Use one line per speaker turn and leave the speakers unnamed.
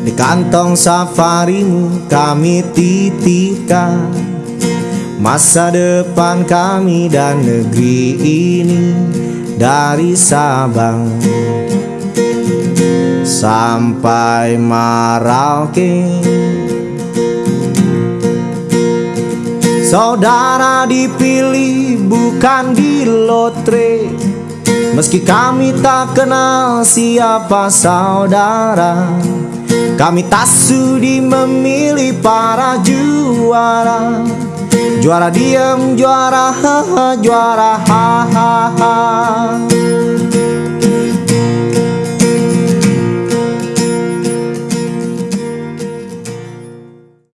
Di kantong safarimu kami titipkan Masa depan kami dan negeri ini Dari Sabang. Sampai Merauke. Saudara dipilih bukan di lotre. Meski kami tak kenal siapa saudara Kami tak sudi memilih para juara. Juara diam, juara haha, juara hahaha